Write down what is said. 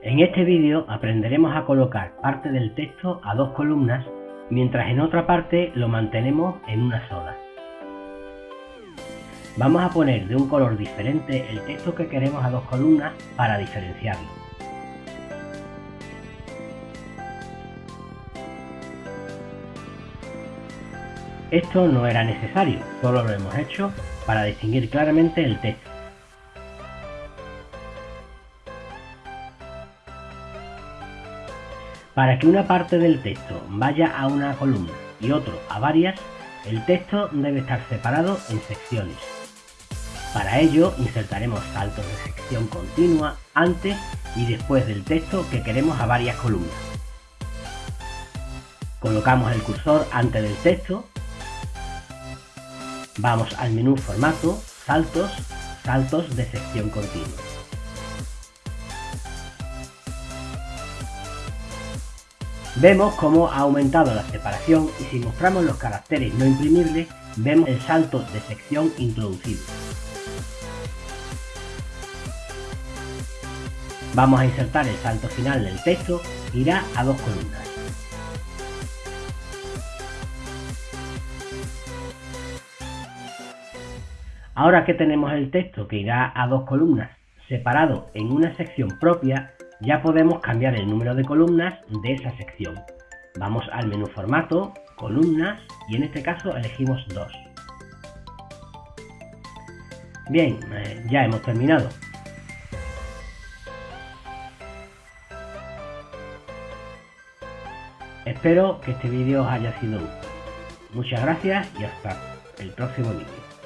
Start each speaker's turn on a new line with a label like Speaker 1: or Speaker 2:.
Speaker 1: En este vídeo aprenderemos a colocar parte del texto a dos columnas, mientras en otra parte lo mantenemos en una sola. Vamos a poner de un color diferente el texto que queremos a dos columnas para diferenciarlo. Esto no era necesario, solo lo hemos hecho para distinguir claramente el texto. Para que una parte del texto vaya a una columna y otro a varias, el texto debe estar separado en secciones. Para ello insertaremos saltos de sección continua antes y después del texto que queremos a varias columnas. Colocamos el cursor antes del texto Vamos al menú Formato, Saltos, Saltos de sección continua. Vemos cómo ha aumentado la separación y si mostramos los caracteres no imprimibles, vemos el salto de sección introducido. Vamos a insertar el salto final del texto, irá a dos columnas. Ahora que tenemos el texto que irá a dos columnas separado en una sección propia, ya podemos cambiar el número de columnas de esa sección. Vamos al menú formato, columnas y en este caso elegimos dos. Bien, eh, ya hemos terminado. Espero que este vídeo haya sido útil. Muchas gracias y hasta el próximo vídeo.